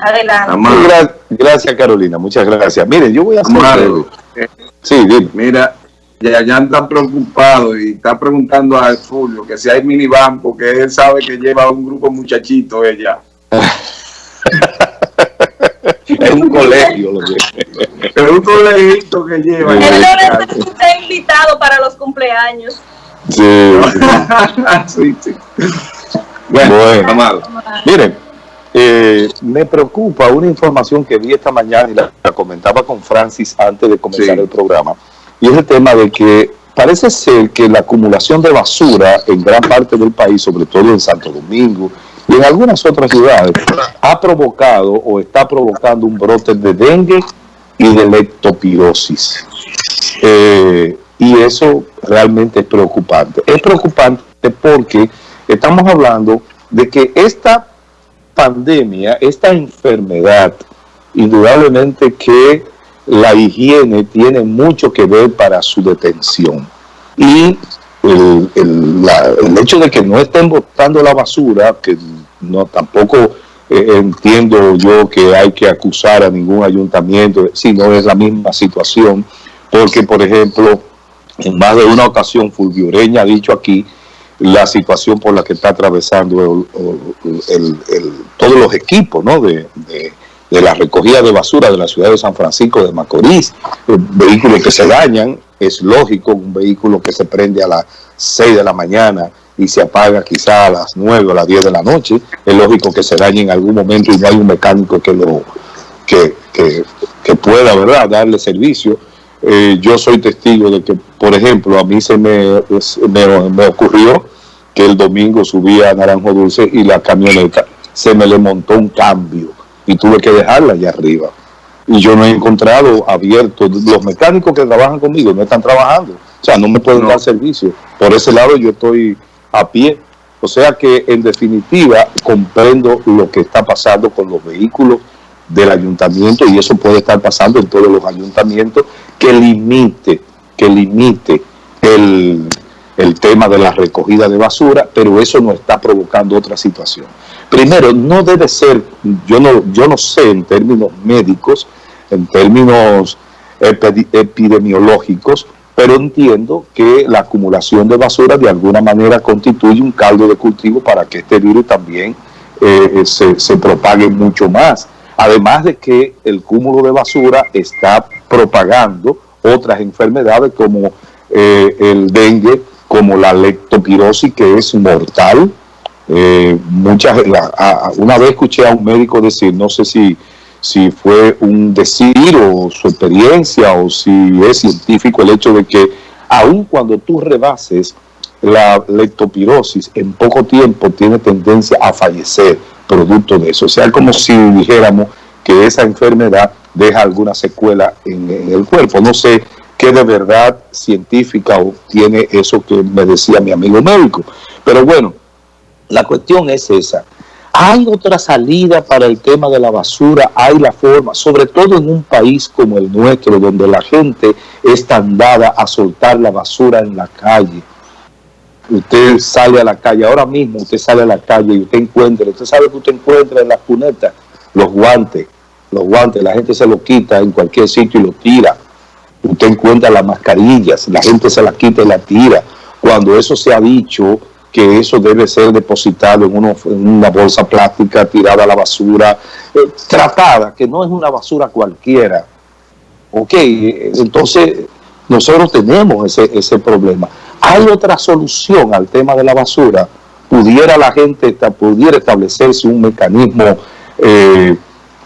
Adelante. gracias, Carolina. Muchas gracias. Miren, yo voy a hacer... sí, Mira, ya, ya está preocupado y está preguntando a Julio que si hay minivan, porque él sabe que lleva un grupo muchachito ella. es un colegio lo que es un colegito que lleva. Él no está invitado para los cumpleaños. Sí, sí, sí. Bueno, bueno miren, eh, me preocupa una información que vi esta mañana y la, comentaba con Francis antes de comenzar el programa, y es el tema de que parece ser que la acumulación de basura en gran parte del país, sobre todo en Santo Domingo y en algunas otras ciudades, ha provocado o está provocando un brote de dengue y de leptopirosis. Eh, y eso realmente es preocupante. Es preocupante porque estamos hablando de que esta pandemia, esta enfermedad, indudablemente que la higiene tiene mucho que ver para su detención. Y el, hecho de que no estén botando la basura, que no tampoco eh, entiendo yo que hay que acusar a ningún ayuntamiento, si no es la misma situación, porque por ejemplo, en más de una ocasión Fulvioreña ha dicho aquí la situación por la que está atravesando todos los equipos de, la recogida de basura de la ciudad de San Francisco de Macorís, vehículos que se dañan, es lógico, un vehículo que se prende a las 6 de la mañana y se apaga quizá a las 9 o a las 10 de la noche, es lógico que se dañe en algún momento y no hay un mecánico que lo que, pueda ¿verdad? darle servicio. Eh, yo soy testigo de que, por ejemplo, a mí se me, me ocurrió que el domingo subía a Naranjo Dulce y la camioneta se me le montó un cambio y tuve que dejarla allá arriba. Y yo no he encontrado abierto, los mecánicos que trabajan conmigo no están trabajando, o sea, no me pueden dar servicio. Por ese lado yo estoy a pie. O sea que en definitiva comprendo lo que está pasando con los vehículos del ayuntamiento y eso puede estar pasando en todos los ayuntamientos que limite, que limite el, el tema de la recogida de basura, pero eso no está provocando otra situación. Primero, no debe ser, yo no, yo no sé en términos médicos, en términos epidemiológicos, pero entiendo que la acumulación de basura de alguna manera constituye un caldo de cultivo para que este virus también eh, se, se propague mucho más. Además de que el cúmulo de basura está propagando otras enfermedades como eh, el dengue, como la leptopirosis, que es mortal. Eh, muchas, una vez escuché a un médico decir, no sé si, si fue un decir o su experiencia o si es científico el hecho de que aun cuando tú rebases la leptopirosis, en poco tiempo tiene tendencia a fallecer producto de eso. O sea, como si dijéramos que esa enfermedad deja alguna secuela en, en el cuerpo. No sé qué de verdad científica tiene eso que me decía mi amigo médico. Pero bueno, la cuestión es esa. ¿Hay otra salida para el tema de la basura? ¿Hay la forma? Sobre todo en un país como el nuestro, donde la gente es tan dada a soltar la basura en la calle. Usted sale a la calle, ahora mismo usted sale a la calle y usted encuentra, usted sabe que usted encuentra en las cunetas los guantes, los guantes, la gente se los quita en cualquier sitio y los tira usted encuentra las mascarillas, la gente se las quita y la tira. Cuando eso se ha dicho que eso debe ser depositado en, una bolsa plástica, tirada a la basura, eh, tratada, que no es una basura cualquiera. Ok, entonces nosotros tenemos ese, ese problema. ¿Hay otra solución al tema de la basura? ¿Pudiera la gente, pudiera establecerse un mecanismo eh,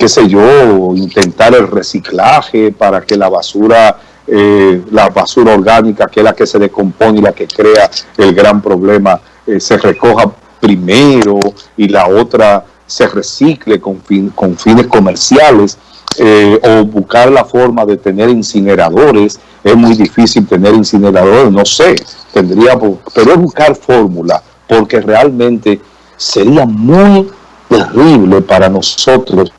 qué sé yo, intentar el reciclaje para que la basura, eh, la basura orgánica, que es la que se decompone y la que crea el gran problema, eh, se recoja primero y la otra se recicle con, con fines comerciales, eh, o buscar la forma de tener incineradores, es muy difícil tener incineradores, no sé, tendría, pero es buscar fórmula, porque realmente sería muy terrible para nosotros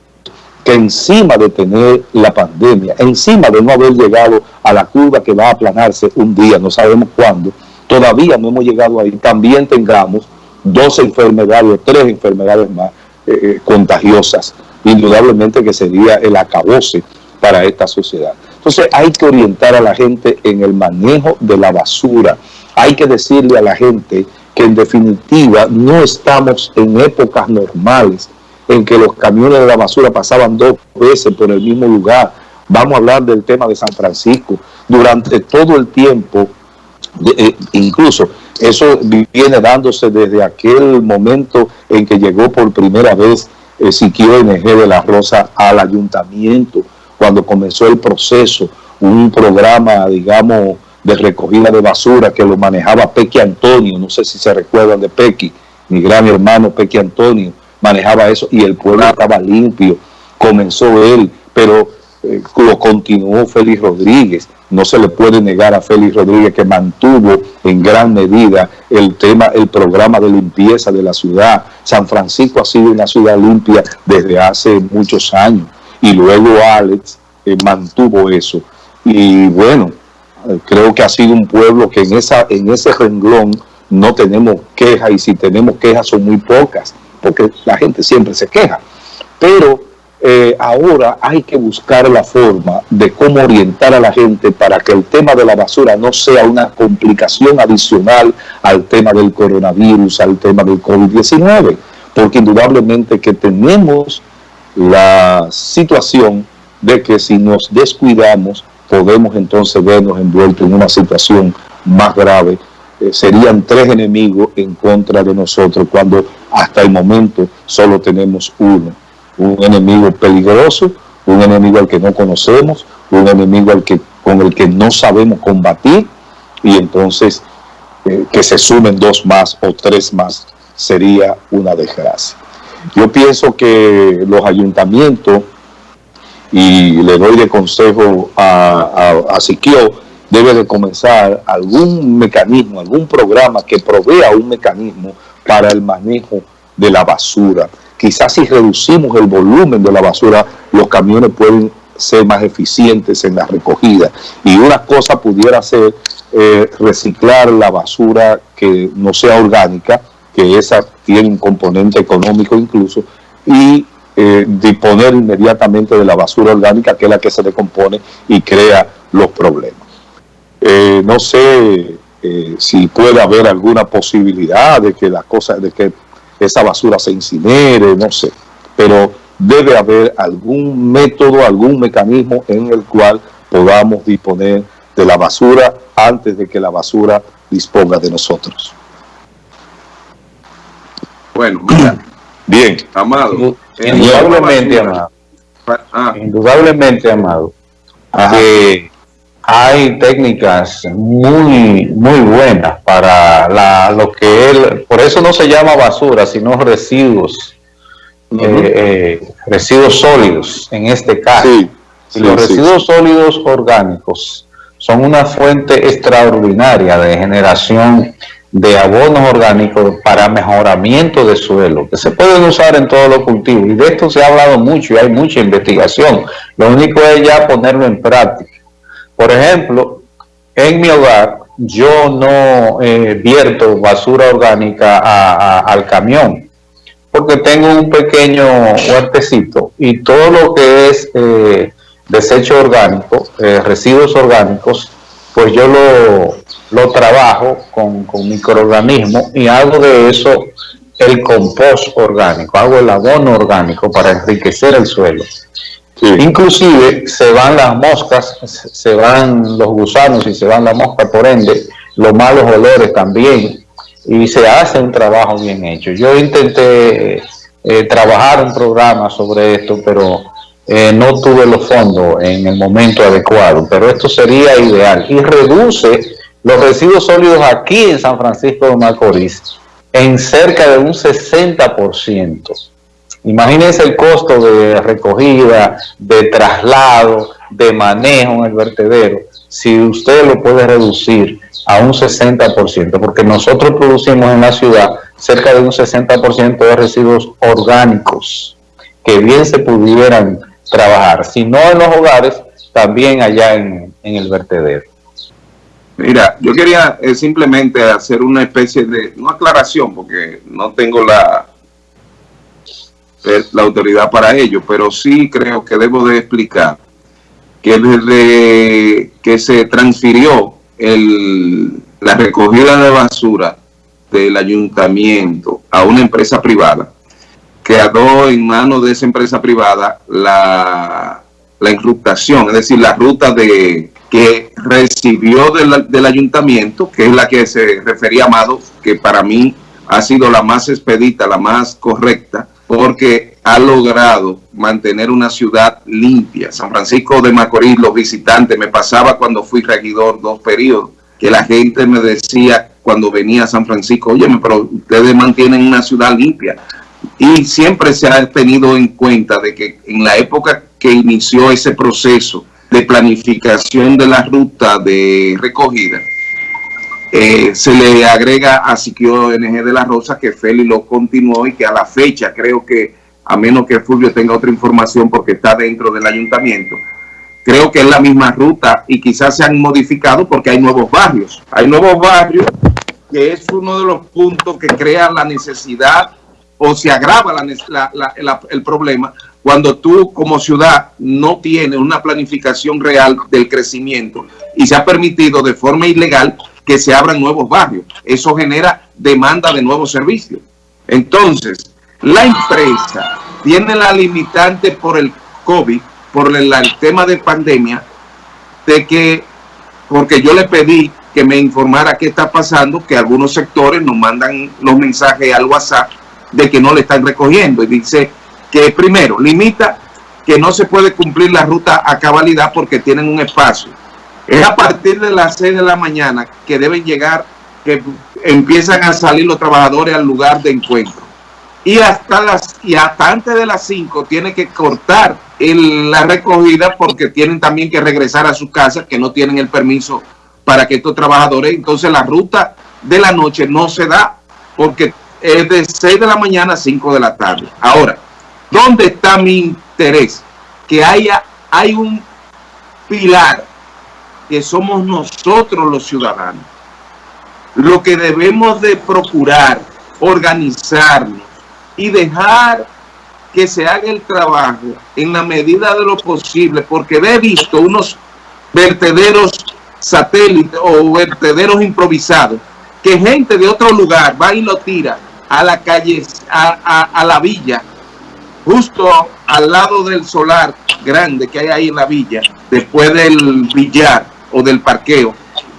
que encima de tener la pandemia, encima de no haber llegado a la curva que va a aplanarse un día, no sabemos cuándo, todavía no hemos llegado ahí, también tengamos dos enfermedades o tres enfermedades más eh, eh, contagiosas indudablemente que sería el acabose para esta sociedad. Entonces hay que orientar a la gente en el manejo de la basura. Hay que decirle a la gente que en definitiva no estamos en épocas normales en que los camiones de la basura pasaban dos veces por el mismo lugar. Vamos a hablar del tema de San Francisco. Durante todo el tiempo, eh, incluso eso viene dándose desde aquel momento en que llegó por primera vez Siquio NG de la Rosa al ayuntamiento, cuando comenzó el proceso, un programa, digamos, de recogida de basura que lo manejaba Pequi Antonio, no sé si se recuerdan de Pequi, mi gran hermano Pequi Antonio manejaba eso y el pueblo estaba limpio, comenzó él, pero eh, lo continuó Félix Rodríguez, no se le puede negar a Félix Rodríguez que mantuvo en gran medida el tema, el programa de limpieza de la ciudad. San Francisco ha sido una ciudad limpia desde hace muchos años y luego Alex eh, mantuvo eso. Y bueno, eh, creo que ha sido un pueblo que en, esa, en ese renglón no tenemos quejas y si tenemos quejas son muy pocas, porque la gente siempre se queja. Pero eh, ahora hay que buscar la forma de cómo orientar a la gente para que el tema de la basura no sea una complicación adicional al tema del coronavirus, al tema del COVID-19, porque indudablemente que tenemos la situación de que si nos descuidamos podemos entonces vernos envueltos en una situación más grave. Eh, serían tres enemigos en contra de nosotros cuando hasta el momento solo tenemos uno un enemigo peligroso, un enemigo al que no conocemos, un enemigo al que, con el que no sabemos combatir y entonces eh, que se sumen dos más o tres más sería una desgracia. Yo pienso que los ayuntamientos, y le doy de consejo a, a, Siquio, debe de comenzar algún mecanismo, algún programa que provea un mecanismo para el manejo de la basura quizás si reducimos el volumen de la basura, los camiones pueden ser más eficientes en la recogida. Y una cosa pudiera ser eh, reciclar la basura que no sea orgánica, que esa tiene un componente económico incluso, y eh, disponer inmediatamente de la basura orgánica, que es la que se decompone y crea los problemas. Eh, no sé si puede haber alguna posibilidad de que las cosas, de que esa basura se incinere, no sé. Pero debe haber algún método, algún mecanismo en el cual podamos disponer de la basura antes de que la basura disponga de nosotros. Bueno, mira. Bien. Amado. Indudablemente, amado. Ah. Indudablemente, amado hay técnicas muy, muy buenas para la, lo que él, por eso no se llama basura, sino residuos, eh, eh, residuos sólidos en este caso. y los residuos sólidos orgánicos son una fuente extraordinaria de generación de abonos orgánicos para mejoramiento de suelo, que se pueden usar en todos los cultivos. Y de esto se ha hablado mucho y hay mucha investigación. Lo único es ya ponerlo en práctica. Por ejemplo, en mi hogar yo no eh, vierto basura orgánica al camión, porque tengo un pequeño huertecito y todo lo que es eh, desecho orgánico, eh, residuos orgánicos, pues yo lo, lo trabajo con, con microorganismos y hago de eso el compost orgánico, hago el abono orgánico para enriquecer el suelo. Inclusive se van las moscas, se van los gusanos y se van las moscas, por ende, los malos olores también, y se hace un trabajo bien hecho. Yo intenté eh, trabajar un programa sobre esto, pero eh, no tuve los fondos en el momento adecuado, pero esto sería ideal y reduce los residuos sólidos aquí en San Francisco de Macorís en cerca de un 60%. Imagínense el costo de recogida, de traslado, de manejo en el vertedero, si usted lo puede reducir a un 60%, porque nosotros producimos en la ciudad cerca de un 60% de residuos orgánicos que bien se pudieran trabajar, si no en los hogares, también allá en, el vertedero. Mira, yo quería eh, simplemente hacer una especie de, no aclaración, porque no tengo la, la autoridad para ello, pero sí creo que debo de explicar que desde que se transfirió el, la recogida de basura del ayuntamiento a una empresa privada, quedó en manos de esa empresa privada la, la es decir, la ruta de que recibió del, del ayuntamiento, que es la que se refería Amado, que para mí ha sido la más expedita, la más correcta, porque ha logrado mantener una ciudad limpia. San Francisco de Macorís, los visitantes, me pasaba cuando fui regidor dos periodos, que la gente me decía cuando venía a San Francisco, oye, pero ustedes mantienen una ciudad limpia. Y siempre se ha tenido en cuenta de que en la época que inició ese proceso de planificación de la ruta de recogida, eh, se le agrega a Siquio NG de la Rosa que Feli lo continuó y que a la fecha creo que, a menos que Fulvio tenga otra información porque está dentro del ayuntamiento, creo que es la misma ruta y quizás se han modificado porque hay nuevos barrios. Hay nuevos barrios que es uno de los puntos que crea la necesidad o se agrava el problema cuando tú como ciudad no tienes una planificación real del crecimiento y se ha permitido de forma ilegal que se abran nuevos barrios. Eso genera demanda de nuevos servicios. Entonces, la empresa tiene la limitante por el COVID, por el, tema de pandemia, de que, porque yo le pedí que me informara qué está pasando, que algunos sectores nos mandan los mensajes al WhatsApp de que no le están recogiendo. Y dice que primero, limita que no se puede cumplir la ruta a cabalidad porque tienen un espacio es a partir de las 6 de la mañana que deben llegar, que empiezan a salir los trabajadores al lugar de encuentro. Y hasta las y hasta antes de las 5 tiene que cortar la recogida porque tienen también que regresar a su casa, que no tienen el permiso para que estos trabajadores, entonces la ruta de la noche no se da porque es de 6 de la mañana a 5 de la tarde. Ahora, ¿dónde está mi interés? Que haya hay un pilar que somos nosotros los ciudadanos. Lo que debemos de procurar, organizarnos y dejar que se haga el trabajo en la medida de lo posible, porque he visto unos vertederos satélites o vertederos improvisados, que gente de otro lugar va y lo tira a la calle, a, a la villa, justo al lado del solar grande que hay ahí en la villa, después del billar, o del parqueo.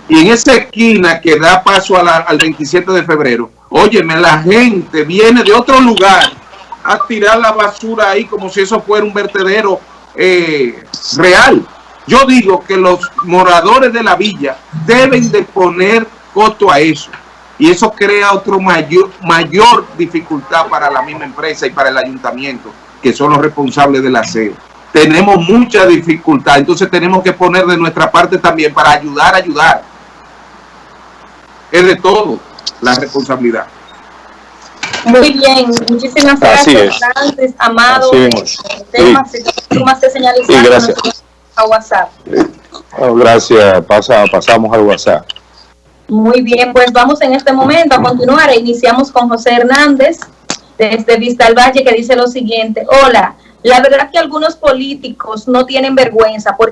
Y en esa esquina que da paso al 27 de febrero, óyeme, la gente viene de otro lugar a tirar la basura ahí como si eso fuera un vertedero eh, real. Yo digo que los moradores de la villa deben de poner costo a eso. Y eso crea otro mayor, mayor dificultad para la misma empresa y para el ayuntamiento, que son los responsables del aseo tenemos mucha dificultad, entonces tenemos que poner de nuestra parte también para ayudar a ayudar. Es de todo la responsabilidad. Muy bien, muchísimas gracias, Francis, Amado. Temas, sí. gracias. a WhatsApp. Oh, gracias, Pasa, pasamos al WhatsApp. Muy bien, pues vamos en este momento a continuar. Iniciamos con José Hernández desde Vista al Valle que dice lo siguiente. Hola, la verdad que algunos políticos no tienen vergüenza porque